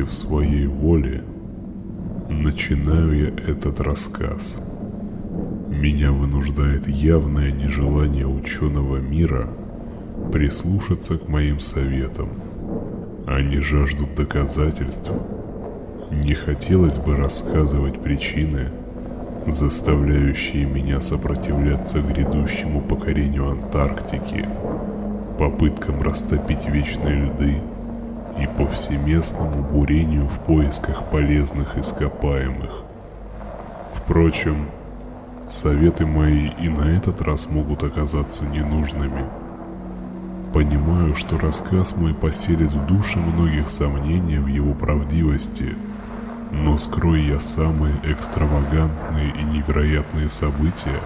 Против своей воли начинаю я этот рассказ. Меня вынуждает явное нежелание ученого мира прислушаться к моим советам. Они жаждут доказательств. Не хотелось бы рассказывать причины, заставляющие меня сопротивляться грядущему покорению Антарктики, попыткам растопить вечные льды и повсеместному бурению в поисках полезных ископаемых. Впрочем, советы мои и на этот раз могут оказаться ненужными. Понимаю, что рассказ мой поселит в душе многих сомнения в его правдивости – но скрой я самые экстравагантные и невероятные события,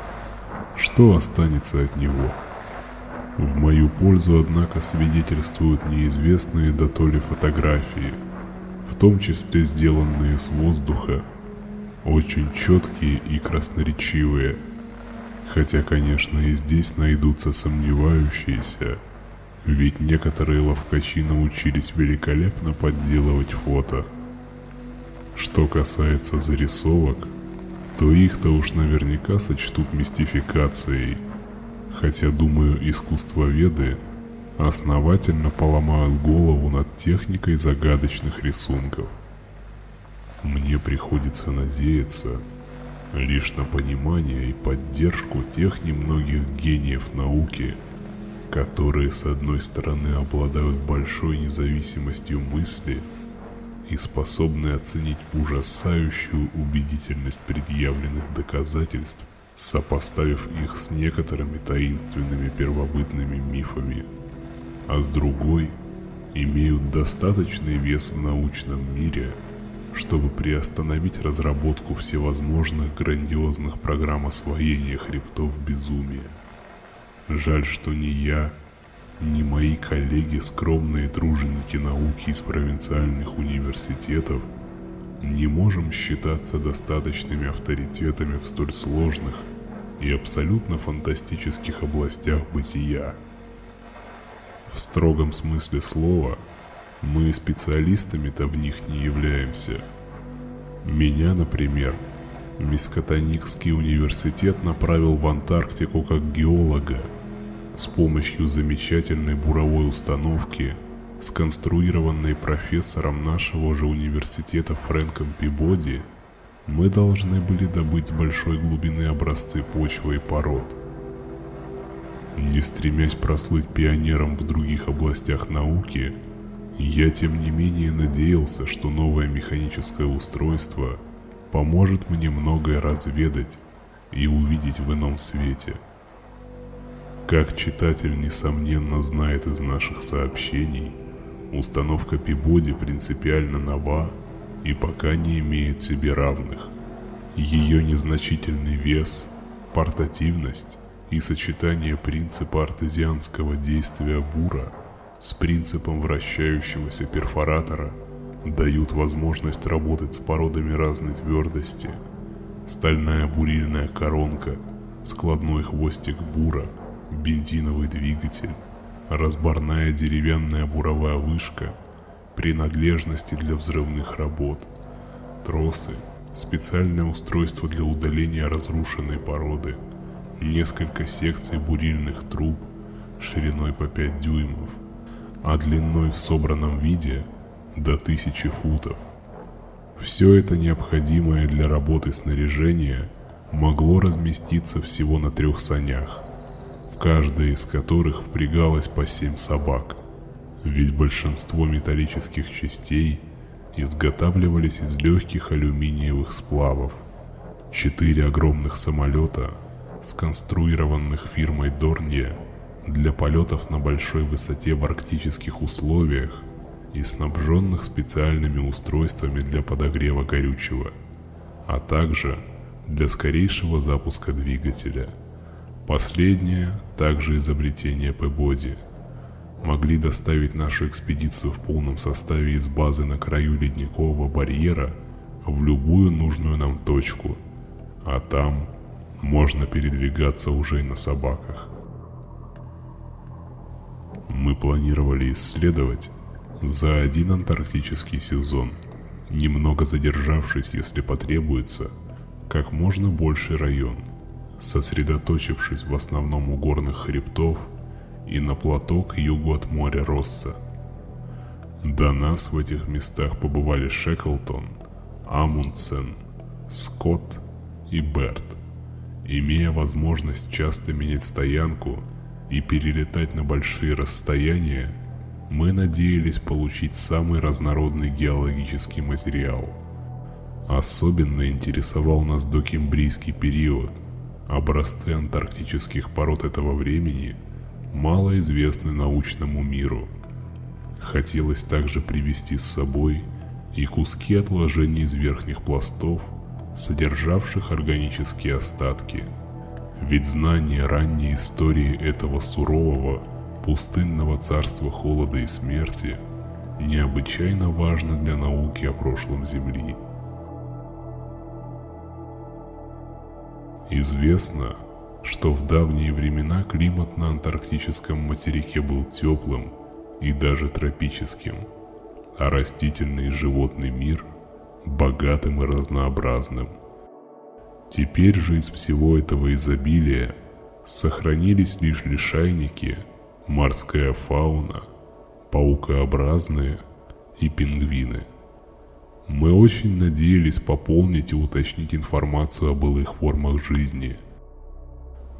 что останется от него? В мою пользу, однако, свидетельствуют неизвестные до дотоле фотографии, в том числе сделанные с воздуха, очень четкие и красноречивые, хотя, конечно, и здесь найдутся сомневающиеся, ведь некоторые ловкачи научились великолепно подделывать фото – что касается зарисовок, то их-то уж наверняка сочтут мистификацией, хотя, думаю, искусствоведы основательно поломают голову над техникой загадочных рисунков. Мне приходится надеяться лишь на понимание и поддержку тех немногих гениев науки, которые с одной стороны обладают большой независимостью мысли – и способны оценить ужасающую убедительность предъявленных доказательств, сопоставив их с некоторыми таинственными первобытными мифами, а с другой имеют достаточный вес в научном мире, чтобы приостановить разработку всевозможных грандиозных программ освоения хребтов безумия. Жаль, что не я, ни мои коллеги, скромные труженики науки из провинциальных университетов, не можем считаться достаточными авторитетами в столь сложных и абсолютно фантастических областях бытия. В строгом смысле слова, мы специалистами-то в них не являемся. Меня, например, Мискотоникский университет направил в Антарктику как геолога – с помощью замечательной буровой установки, сконструированной профессором нашего же университета Фрэнком Пибоди, мы должны были добыть с большой глубины образцы почвы и пород. Не стремясь прослыть пионером в других областях науки, я тем не менее надеялся, что новое механическое устройство поможет мне многое разведать и увидеть в ином свете – как читатель несомненно знает из наших сообщений, установка Пибоди принципиально нова и пока не имеет себе равных. Ее незначительный вес, портативность и сочетание принципа артезианского действия бура с принципом вращающегося перфоратора дают возможность работать с породами разной твердости. Стальная бурильная коронка, складной хвостик бура – бензиновый двигатель, разборная деревянная буровая вышка, принадлежности для взрывных работ, тросы, специальное устройство для удаления разрушенной породы, несколько секций бурильных труб шириной по 5 дюймов, а длиной в собранном виде до тысячи футов. Все это необходимое для работы снаряжение могло разместиться всего на трех санях в каждой из которых впрягалось по семь собак, ведь большинство металлических частей изготавливались из легких алюминиевых сплавов. Четыре огромных самолета, сконструированных фирмой Дорнье для полетов на большой высоте в арктических условиях и снабженных специальными устройствами для подогрева горючего, а также для скорейшего запуска двигателя – Последнее, также изобретение Пебоди, могли доставить нашу экспедицию в полном составе из базы на краю ледникового барьера в любую нужную нам точку, а там можно передвигаться уже и на собаках. Мы планировали исследовать за один антарктический сезон, немного задержавшись, если потребуется, как можно больше район, сосредоточившись в основном у горных хребтов и на плато к югу от моря Росса. До нас в этих местах побывали Шеклтон, Амундсен, Скотт и Берт, имея возможность часто менять стоянку и перелетать на большие расстояния, мы надеялись получить самый разнородный геологический материал. Особенно интересовал нас докембрийский период. Образцы антарктических пород этого времени мало известны научному миру – Хотелось также привести с собой и куски отложений из верхних пластов, содержавших органические остатки. Ведь знание ранней истории этого сурового, пустынного царства холода и смерти необычайно важно для науки о прошлом Земли. Известно, что в давние времена климат на антарктическом материке был теплым и даже тропическим, а растительный и животный мир богатым и разнообразным. Теперь же из всего этого изобилия сохранились лишь лишайники, морская фауна, паукообразные и пингвины. Мы очень надеялись пополнить и уточнить информацию о былых формах жизни.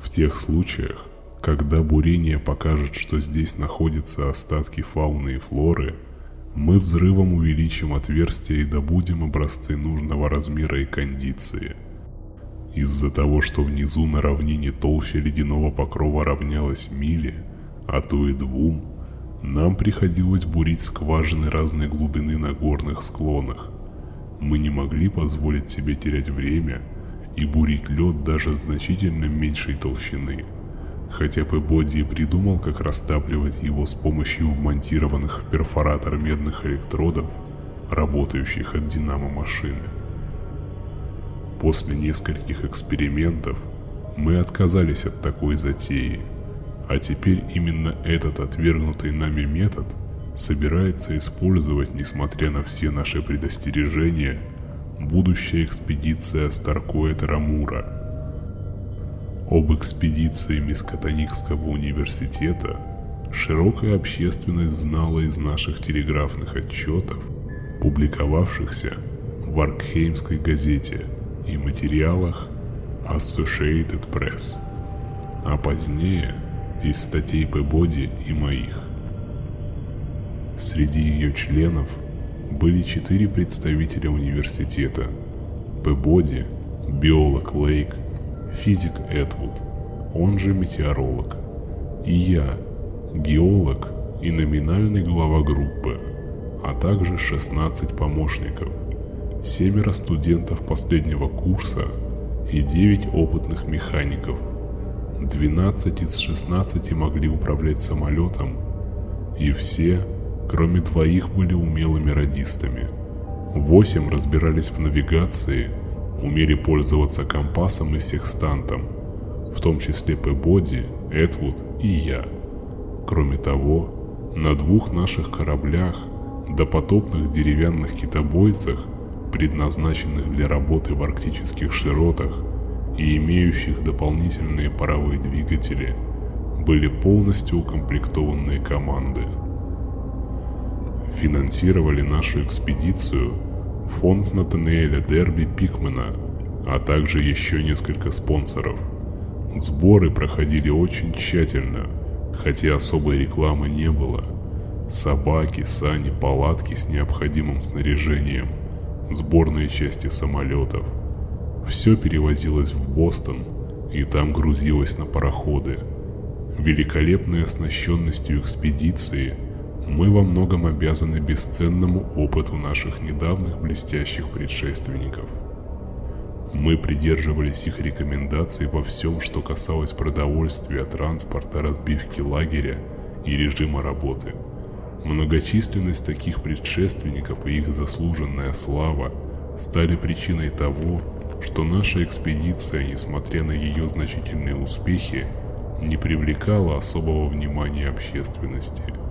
В тех случаях, когда бурение покажет, что здесь находятся остатки фауны и флоры, мы взрывом увеличим отверстие и добудем образцы нужного размера и кондиции. Из-за того, что внизу на равнине толща ледяного покрова равнялась миле, а то и двум, нам приходилось бурить скважины разной глубины на горных склонах. Мы не могли позволить себе терять время и бурить лед даже значительно меньшей толщины – хотя Пебоди придумал, как растапливать его с помощью вмонтированных в перфоратор медных электродов, работающих от динамо машины. После нескольких экспериментов мы отказались от такой затеи, а теперь именно этот отвергнутый нами метод собирается использовать, несмотря на все наши предостережения, будущая экспедиция Старкоэта Рамура – об экспедиции Мискатоникского университета широкая общественность знала из наших телеграфных отчетов, публиковавшихся в Аркхеймской газете и материалах Associated Press, а позднее из статей Пебоди и моих. Среди ее членов были четыре представителя университета – Пебоди, биолог Лейк, физик Эдвуд, он же метеоролог, и я, геолог и номинальный глава группы, а также 16 помощников, семеро студентов последнего курса и 9 опытных механиков. 12 из 16 могли управлять самолетом, и все, кроме двоих, были умелыми радистами. Восемь разбирались в навигации – умели пользоваться компасом и секстантом, в том числе Пэбоди, Эдвуд и я. Кроме того, на двух наших кораблях, допотопных деревянных китобойцах, предназначенных для работы в арктических широтах и имеющих дополнительные паровые двигатели, были полностью укомплектованные команды. Финансировали нашу экспедицию фонд Натаниэля Дерби Пикмана, а также еще несколько спонсоров. Сборы проходили очень тщательно, хотя особой рекламы не было. Собаки, сани, палатки с необходимым снаряжением, сборные части самолетов. Все перевозилось в Бостон и там грузилось на пароходы. Великолепной оснащенностью экспедиции – мы во многом обязаны бесценному опыту наших недавних блестящих предшественников. Мы придерживались их рекомендаций во всем, что касалось продовольствия, транспорта, разбивки лагеря и режима работы. Многочисленность таких предшественников и их заслуженная слава стали причиной того, что наша экспедиция, несмотря на ее значительные успехи, не привлекала особого внимания общественности –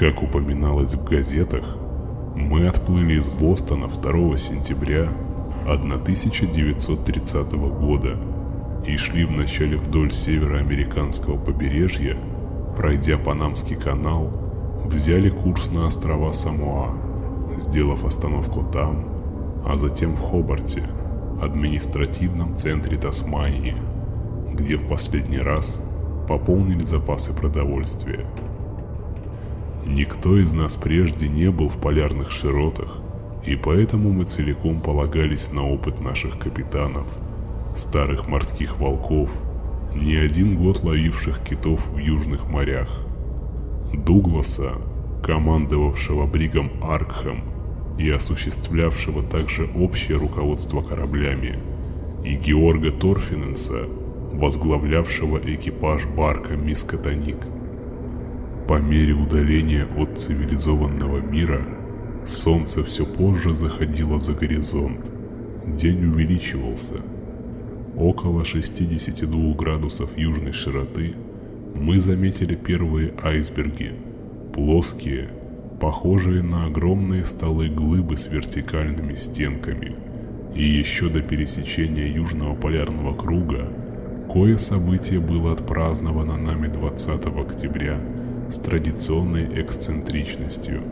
Как упоминалось в газетах, мы отплыли из Бостона 2 сентября 1930 года и шли вначале вдоль североамериканского побережья, пройдя Панамский канал, взяли курс на острова Самоа, сделав остановку там, а затем в Хобарте, административном центре Тасмании, где в последний раз пополнили запасы продовольствия. Никто из нас прежде не был в полярных широтах, и поэтому мы целиком полагались на опыт наших капитанов, старых морских волков, не один год ловивших китов в южных морях. Дугласа, командовавшего бригом Аркхем и осуществлявшего также общее руководство кораблями, и Георга Торфиненса, возглавлявшего экипаж барка Мискотоник. По мере удаления от цивилизованного мира, солнце все позже заходило за горизонт, день увеличивался. Около 62 градусов южной широты мы заметили первые айсберги, плоские, похожие на огромные столы глыбы с вертикальными стенками. И еще до пересечения Южного полярного круга кое событие было отпраздновано нами 20 октября – с традиционной эксцентричностью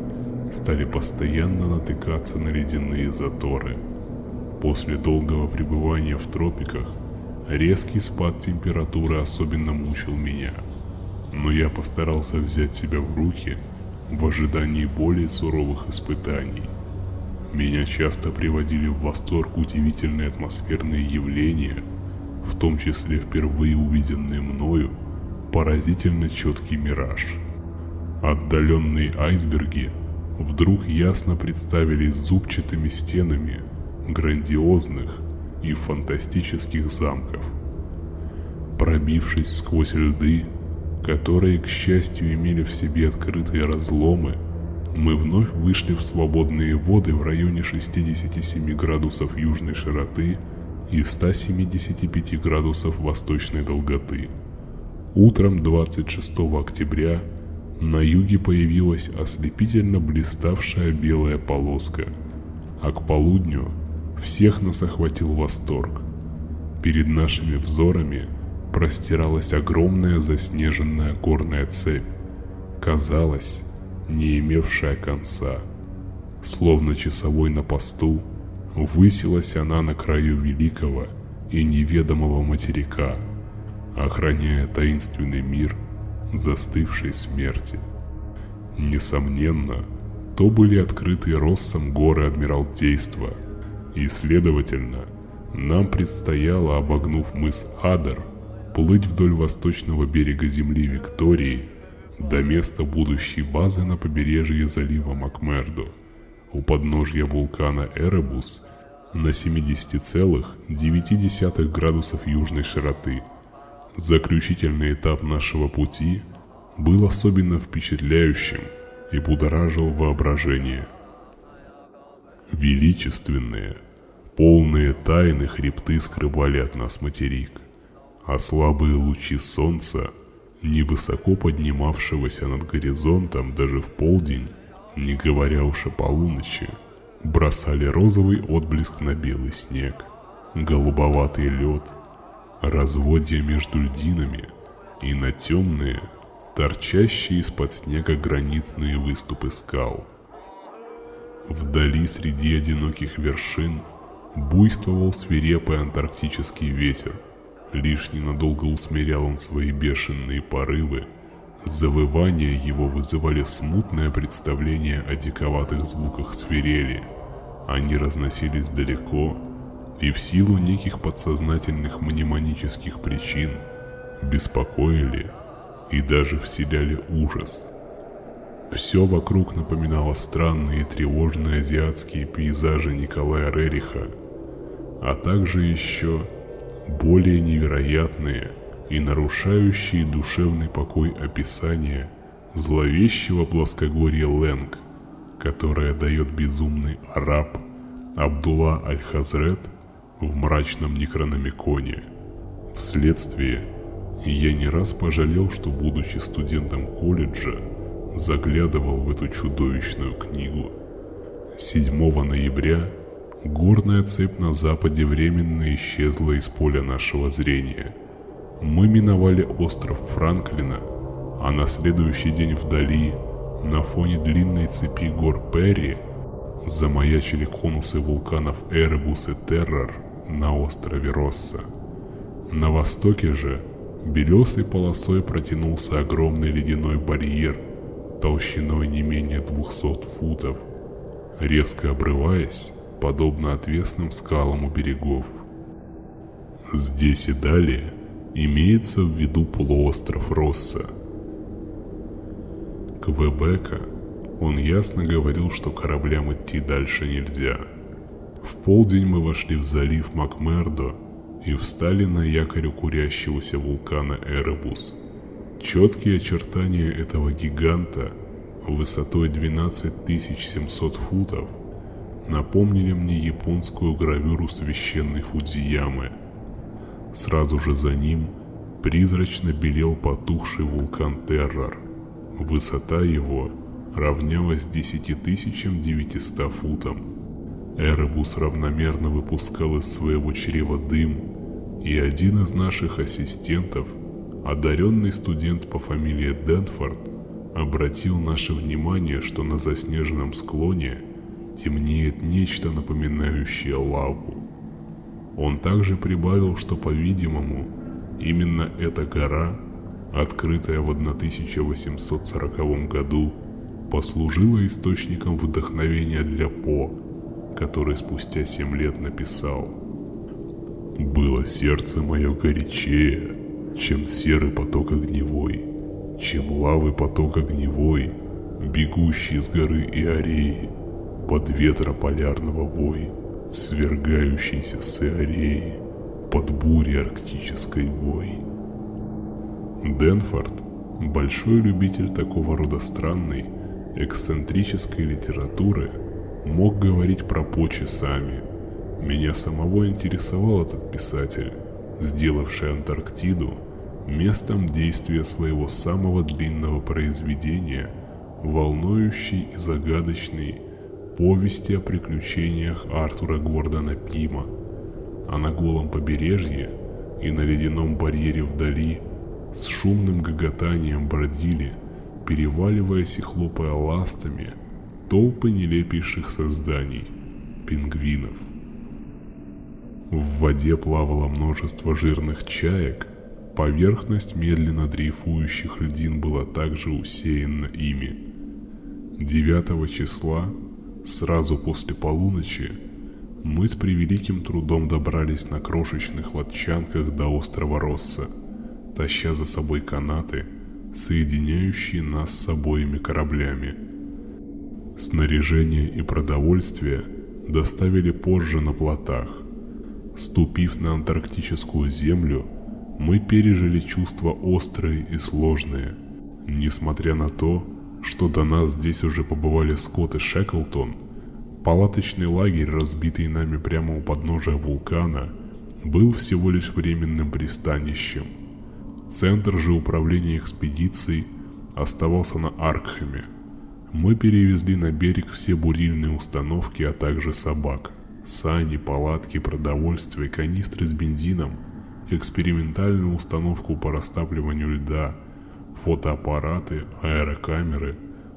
стали постоянно натыкаться на ледяные заторы. После долгого пребывания в тропиках резкий спад температуры особенно мучил меня, но я постарался взять себя в руки в ожидании более суровых испытаний. Меня часто приводили в восторг удивительные атмосферные явления, в том числе впервые увиденные мною поразительно четкий мираж – Отдаленные айсберги вдруг ясно представились зубчатыми стенами грандиозных и фантастических замков. Пробившись сквозь льды, которые, к счастью, имели в себе открытые разломы, мы вновь вышли в свободные воды в районе 67 градусов южной широты и 175 градусов восточной долготы. Утром 26 октября на юге появилась ослепительно блиставшая белая полоска, а к полудню всех нас охватил восторг. Перед нашими взорами простиралась огромная заснеженная горная цепь, казалось, не имевшая конца. Словно часовой на посту, высилась она на краю великого и неведомого материка, охраняя таинственный мир – застывшей смерти. Несомненно, то были открытые Россом горы Адмиралтейства, и, следовательно, нам предстояло, обогнув мыс Адер, плыть вдоль восточного берега земли Виктории до места будущей базы на побережье залива Макмердо, у подножья вулкана Эребус на 70,9 градусов южной широты – Заключительный этап нашего пути был особенно впечатляющим и будоражил воображение. Величественные, полные тайны хребты скрывали от нас материк, а слабые лучи солнца, невысоко поднимавшегося над горизонтом даже в полдень, не говоря уж о полуночи, бросали розовый отблеск на белый снег, голубоватый лед – разводья между льдинами и на темные, торчащие из-под снега гранитные выступы скал. Вдали среди одиноких вершин буйствовал свирепый антарктический ветер. Лишь ненадолго усмирял он свои бешеные порывы. Завывания его вызывали смутное представление о диковатых звуках свирели. Они разносились далеко, и в силу неких подсознательных мнемонических причин беспокоили и даже вселяли ужас. Все вокруг напоминало странные тревожные азиатские пейзажи Николая Рериха, а также еще более невероятные и нарушающие душевный покой описания зловещего плоскогорья Ленг, которое дает безумный араб Абдулла Аль-Хазрет – в мрачном некрономиконе. Вследствие я не раз пожалел, что, будучи студентом колледжа, заглядывал в эту чудовищную книгу. 7 ноября горная цепь на западе временно исчезла из поля нашего зрения. Мы миновали остров Франклина, а на следующий день вдали, на фоне длинной цепи гор Перри, замаячили конусы вулканов Эребус и Террор на острове Росса. На востоке же белесой полосой протянулся огромный ледяной барьер толщиной не менее 200 футов, резко обрываясь, подобно отвесным скалам у берегов. Здесь и далее имеется в виду полуостров Росса. Квебека он ясно говорил, что кораблям идти дальше нельзя. В полдень мы вошли в залив Макмердо и встали на якорь курящегося вулкана Эребус. Четкие очертания этого гиганта высотой 12700 футов напомнили мне японскую гравюру священной Фудзиямы. Сразу же за ним призрачно белел потухший вулкан Террор. Высота его равнялась 10900 футам. Эребус равномерно выпускал из своего чрева дым, и один из наших ассистентов, одаренный студент по фамилии Денфорд, обратил наше внимание, что на заснеженном склоне темнеет нечто напоминающее лаву. Он также прибавил, что, по-видимому, именно эта гора, открытая в 1840 году, послужила источником вдохновения для По, который спустя семь лет написал «Было сердце мое горячее, чем серый поток огневой, чем лавы поток огневой, бегущий с горы Иореи, под ветра полярного вой, свергающийся с Иореи, под бури арктической вой». Денфорд – большой любитель такого рода странной, эксцентрической литературы мог говорить про По часами. Меня самого интересовал этот писатель, сделавший Антарктиду местом действия своего самого длинного произведения, волнующей и загадочной повести о приключениях Артура Гордона Пима. А на голом побережье и на ледяном барьере вдали с шумным гоготанием бродили – переваливаясь и хлопая ластами, толпы нелепейших созданий – пингвинов. В воде плавало множество жирных чаек, поверхность медленно дрейфующих льдин была также усеяна ими. 9 числа, сразу после полуночи, мы с превеликим трудом добрались на крошечных лодчанках до острова Росса, таща за собой канаты – соединяющие нас с обоими кораблями. Снаряжение и продовольствие доставили позже на плотах. Ступив на антарктическую землю, мы пережили чувства острые и сложные. Несмотря на то, что до нас здесь уже побывали Скотт и Шеклтон, палаточный лагерь, разбитый нами прямо у подножия вулкана, был всего лишь временным пристанищем – Центр же управления экспедицией оставался на Аркхеме. Мы перевезли на берег все бурильные установки, а также собак, сани, палатки, продовольствие, канистры с бензином, экспериментальную установку по растапливанию льда, фотоаппараты, аэрокамеры,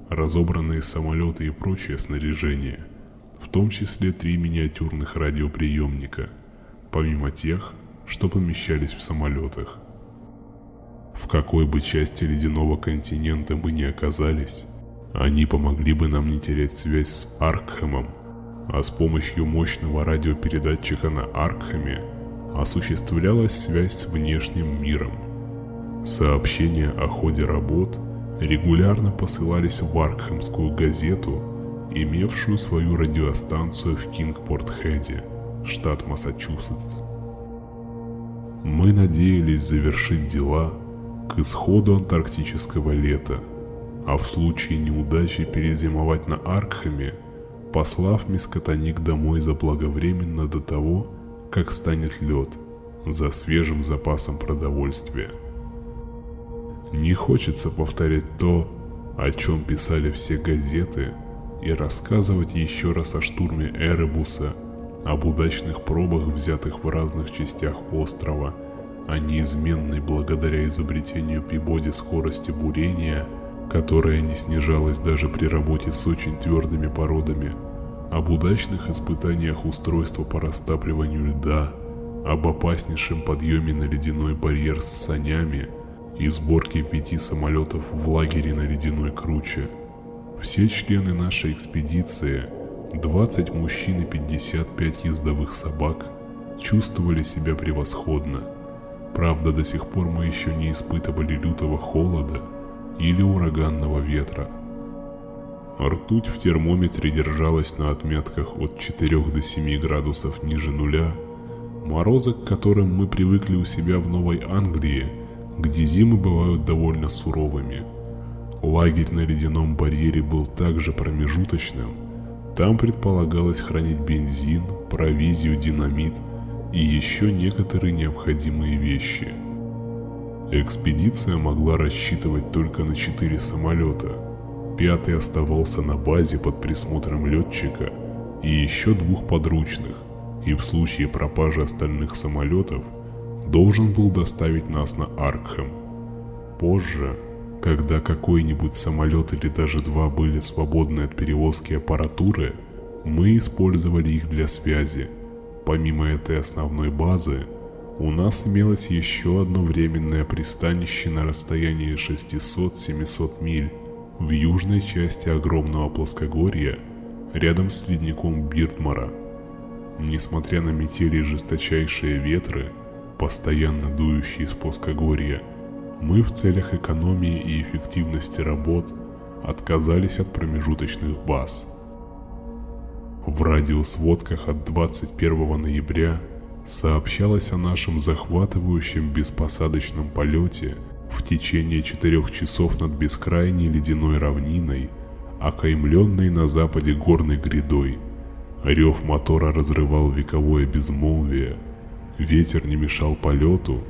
разобранные самолеты и прочее снаряжение, в том числе три миниатюрных радиоприемника, помимо тех, что помещались в самолетах. В какой бы части ледяного континента мы ни оказались, они помогли бы нам не терять связь с Аркхемом, а с помощью мощного радиопередатчика на Аркхеме осуществлялась связь с внешним миром. Сообщения о ходе работ регулярно посылались в Аркхемскую газету, имевшую свою радиостанцию в Кингпорт-Хеде, штат Массачусетс. Мы надеялись завершить дела к исходу антарктического лета, а в случае неудачи перезимовать на Аркхеме, послав Мискотоник домой заблаговременно до того, как станет лед, за свежим запасом продовольствия. Не хочется повторять то, о чем писали все газеты, и рассказывать еще раз о штурме Эребуса, об удачных пробах, взятых в разных частях острова, о неизменной благодаря изобретению Пибоди скорости бурения, которая не снижалась даже при работе с очень твердыми породами, об удачных испытаниях устройства по растапливанию льда, об опаснейшем подъеме на ледяной барьер с санями и сборке пяти самолетов в лагере на ледяной круче. Все члены нашей экспедиции, 20 мужчин и 55 ездовых собак, чувствовали себя превосходно. Правда, до сих пор мы еще не испытывали лютого холода или ураганного ветра. Ртуть в термометре держалась на отметках от 4 до 7 градусов ниже нуля – Морозы, к которым мы привыкли у себя в Новой Англии, где зимы бывают довольно суровыми. Лагерь на ледяном барьере был также промежуточным. Там предполагалось хранить бензин, провизию, динамит и еще некоторые необходимые вещи. Экспедиция могла рассчитывать только на четыре самолета. Пятый оставался на базе под присмотром летчика и еще двух подручных, и в случае пропажи остальных самолетов должен был доставить нас на Аркхэм. Позже, когда какой-нибудь самолет или даже два были свободны от перевозки аппаратуры, мы использовали их для связи. Помимо этой основной базы, у нас имелось еще одно временное пристанище на расстоянии 600-700 миль в южной части огромного плоскогорья, рядом с ледником Биртмара – Несмотря на метели и жесточайшие ветры, постоянно дующие из плоскогорья, мы в целях экономии и эффективности работ отказались от промежуточных баз. В радиосводках от 21 ноября сообщалось о нашем захватывающем беспосадочном полете в течение четырех часов над бескрайней ледяной равниной, окаймленной на западе горной грядой – Рев мотора разрывал вековое безмолвие, ветер не мешал полету,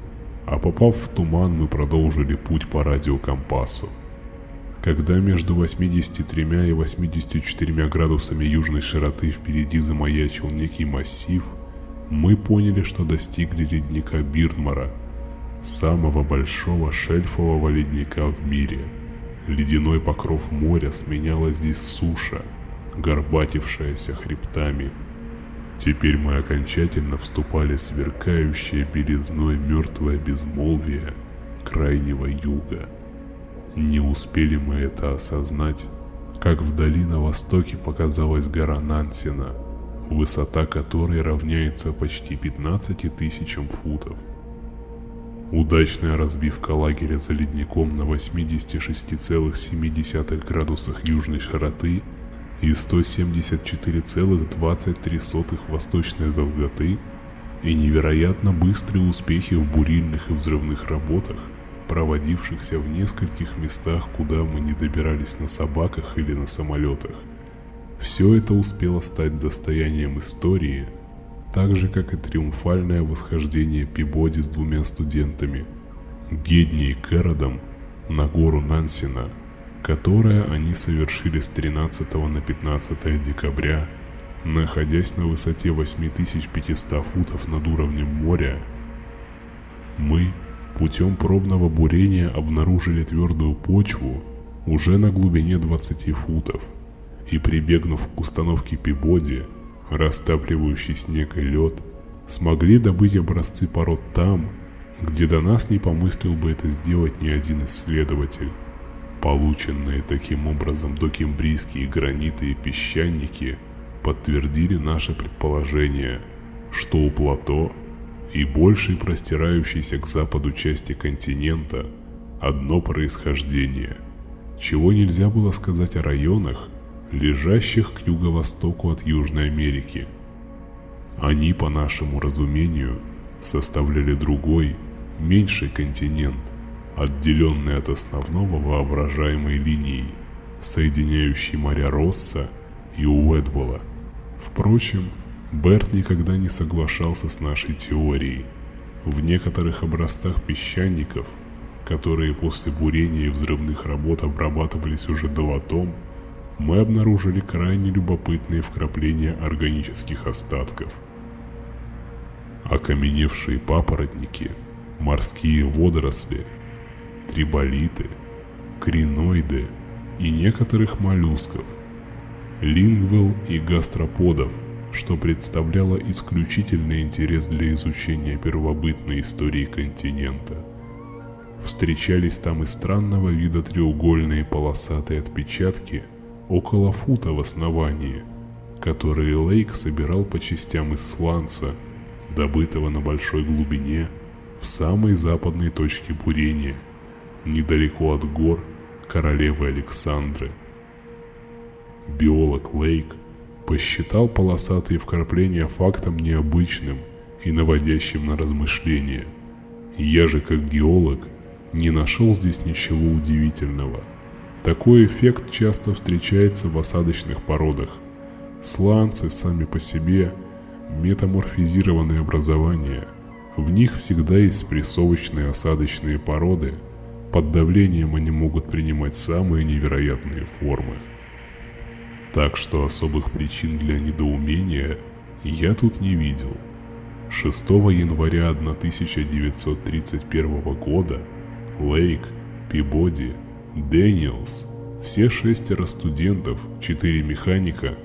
а попав в туман, мы продолжили путь по радиокомпасу. Когда между 83 и 84 градусами южной широты впереди замаячил некий массив, мы поняли, что достигли ледника Бирдмара, самого большого шельфового ледника в мире. Ледяной покров моря сменяла здесь суша – горбатившаяся хребтами. Теперь мы окончательно вступали в сверкающее белизной мертвое безмолвие крайнего юга. Не успели мы это осознать, как вдали на востоке показалась гора Нансена, высота которой равняется почти 15 тысячам футов. Удачная разбивка лагеря за ледником на 86,7 градусах южной широты – и 174,23 восточной долготы и невероятно быстрые успехи в бурильных и взрывных работах, проводившихся в нескольких местах, куда мы не добирались на собаках или на самолетах. Все это успело стать достоянием истории, так же как и триумфальное восхождение Пибоди с двумя студентами, Гедни и Кэродом, на гору Нансена – которое они совершили с 13 на 15 декабря, находясь на высоте 8500 футов над уровнем моря. Мы путем пробного бурения обнаружили твердую почву уже на глубине 20 футов и прибегнув к установке Пибоди, растапливающий снег и лед, смогли добыть образцы пород там, где до нас не помыслил бы это сделать ни один исследователь. Полученные таким образом докембрийские граниты и песчаники подтвердили наше предположение, что у плато и большей простирающейся к западу части континента одно происхождение, чего нельзя было сказать о районах, лежащих к юго-востоку от Южной Америки. Они, по нашему разумению, составляли другой, меньший континент – отделенный от основного воображаемой линией, соединяющей моря Росса и Уэдбола. Впрочем, Берт никогда не соглашался с нашей теорией. В некоторых образцах песчаников, которые после бурения и взрывных работ обрабатывались уже долотом, мы обнаружили крайне любопытные вкрапления органических остатков. Окаменевшие папоротники, морские водоросли, триболиты, криноиды и некоторых моллюсков, лингвел и гастроподов, что представляло исключительный интерес для изучения первобытной истории континента – Встречались там и странного вида треугольные полосатые отпечатки около фута в основании, которые Лейк собирал по частям из сланца, добытого на большой глубине в самой западной точке бурения, недалеко от гор королевы Александры. Биолог Лейк посчитал полосатые вкрапления фактом необычным и наводящим на размышления. Я же как геолог не нашел здесь ничего удивительного. Такой эффект часто встречается в осадочных породах. Сланцы сами по себе – метаморфизированные образования. В них всегда есть спрессовочные осадочные породы. Под давлением они могут принимать самые невероятные формы. Так что особых причин для недоумения я тут не видел. 6 января 1931 года Лейк, Пибоди, Дэниелс, все шестеро студентов, четыре механика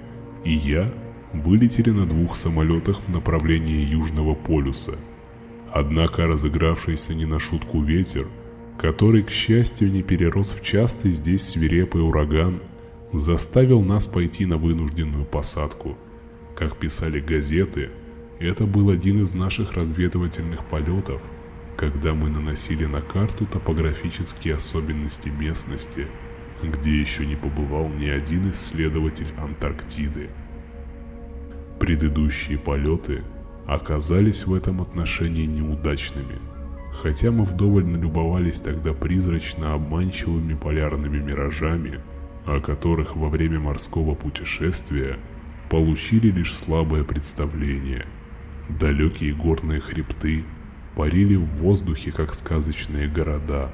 и я вылетели на двух самолетах в направлении Южного полюса. Однако разыгравшийся не на шутку ветер, который, к счастью, не перерос в частый здесь свирепый ураган, заставил нас пойти на вынужденную посадку. Как писали газеты, это был один из наших разведывательных полетов – когда мы наносили на карту топографические особенности местности, где еще не побывал ни один исследователь Антарктиды. Предыдущие полеты оказались в этом отношении неудачными, хотя мы вдоволь налюбовались тогда призрачно обманчивыми полярными миражами, о которых во время морского путешествия получили лишь слабое представление. Далекие горные хребты – парили в воздухе, как сказочные города,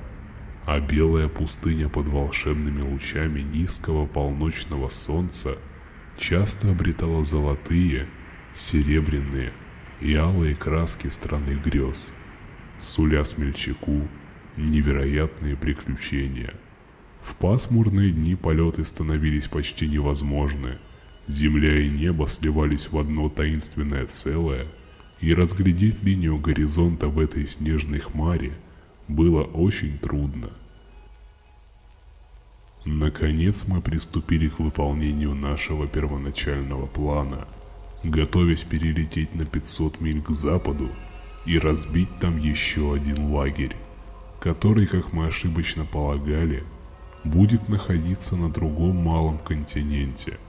а белая пустыня под волшебными лучами низкого полночного солнца часто обретала золотые, серебряные и алые краски страны грез, суля смельчаку невероятные приключения. В пасмурные дни полеты становились почти невозможны, земля и небо сливались в одно таинственное целое – и разглядеть линию горизонта в этой снежной хмаре было очень трудно. Наконец мы приступили к выполнению нашего первоначального плана, готовясь перелететь на 500 миль к западу и разбить там еще один лагерь, который, как мы ошибочно полагали, будет находиться на другом малом континенте –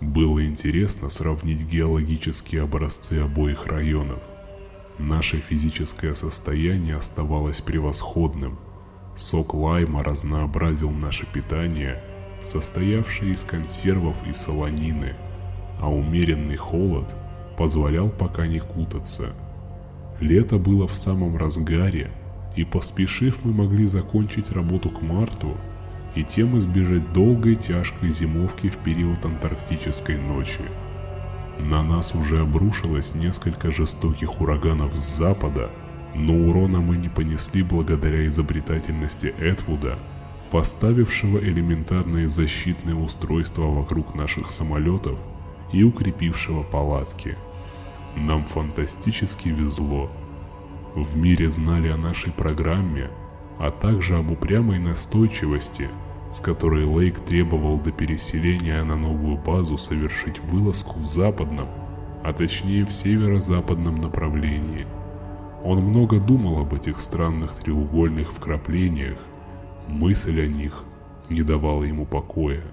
было интересно сравнить геологические образцы обоих районов. Наше физическое состояние оставалось превосходным. Сок лайма разнообразил наше питание, состоявшее из консервов и солонины, а умеренный холод позволял пока не кутаться. Лето было в самом разгаре, и поспешив мы могли закончить работу к марту – и тем избежать долгой тяжкой зимовки в период антарктической ночи. На нас уже обрушилось несколько жестоких ураганов с запада, но урона мы не понесли благодаря изобретательности Этвуда, поставившего элементарные защитные устройства вокруг наших самолетов и укрепившего палатки. Нам фантастически везло. В мире знали о нашей программе, а также об упрямой настойчивости – с которой Лейк требовал до переселения на новую базу совершить вылазку в западном, а точнее в северо-западном направлении. Он много думал об этих странных треугольных вкраплениях, мысль о них не давала ему покоя.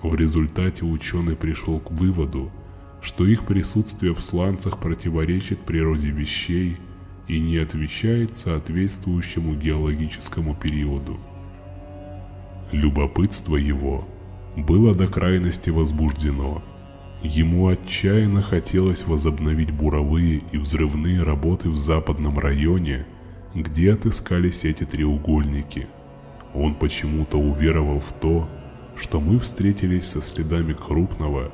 В результате ученый пришел к выводу, что их присутствие в сланцах противоречит природе вещей и не отвечает соответствующему геологическому периоду. Любопытство его было до крайности возбуждено. Ему отчаянно хотелось возобновить буровые и взрывные работы в западном районе, где отыскались эти треугольники. Он почему-то уверовал в то, что мы встретились со следами крупного,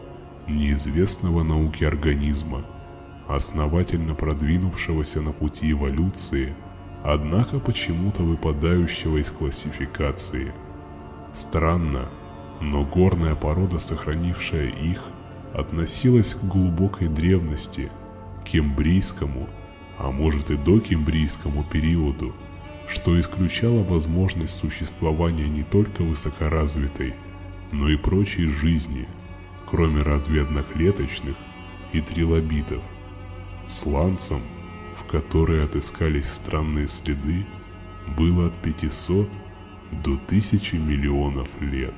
неизвестного науке организма, основательно продвинувшегося на пути эволюции, однако почему-то выпадающего из классификации. Странно, но горная порода, сохранившая их, относилась к глубокой древности, кембрийскому, а может и до кембрийскому периоду, что исключало возможность существования не только высокоразвитой, но и прочей жизни, кроме разве одноклеточных и трилобитов. Сланцам, в которой отыскались странные следы, было от 500 до 1000 миллионов лет.